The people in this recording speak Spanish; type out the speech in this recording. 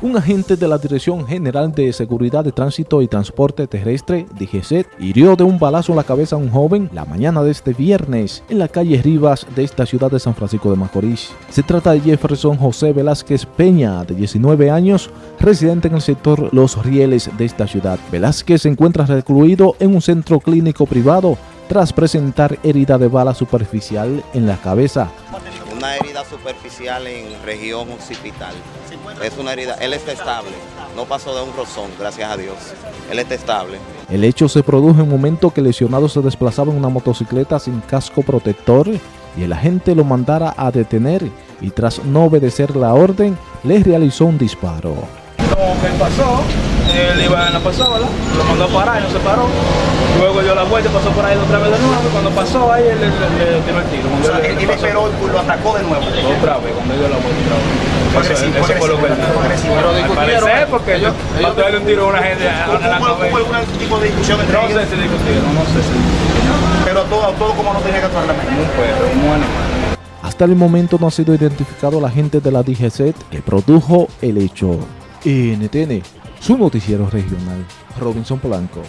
Un agente de la Dirección General de Seguridad de Tránsito y Transporte Terrestre, DGCET, hirió de un balazo en la cabeza a un joven la mañana de este viernes en la calle Rivas de esta ciudad de San Francisco de Macorís. Se trata de Jefferson José Velázquez Peña, de 19 años, residente en el sector Los Rieles de esta ciudad. Velázquez se encuentra recluido en un centro clínico privado tras presentar herida de bala superficial en la cabeza una herida superficial en región occipital. Es una herida, él está estable, no pasó de un rozón, gracias a Dios. Él está estable. El hecho se produjo en un momento que el lesionado se desplazaba en una motocicleta sin casco protector y el agente lo mandara a detener y tras no obedecer la orden, le realizó un disparo. Lo que pasó, él iba en la pasola, lo mandó a parar y no se paró. Luego dio la vuelta y pasó por ahí otra vez de nuevo. Cuando pasó ahí, él le, tiró el tiro. O sea, él, él esperó y lo atacó de nuevo. Otra vez, cuando dio la vuelta otra vez. Eso, agresivo, eso fue lo que él agresivo. Pero discutieron. Parece porque yo, yo darle un tiro a una gente a la ¿Hubo, ¿Hubo algún tipo de discusión entre No ellos? sé si discutieron, no sé si. Pero todo, todo como no tenía que actuar la mente. Un perro, un animal. Hasta el momento no ha sido identificado la agente de la DGCET que produjo el hecho. NTN, su noticiero regional, Robinson Polanco.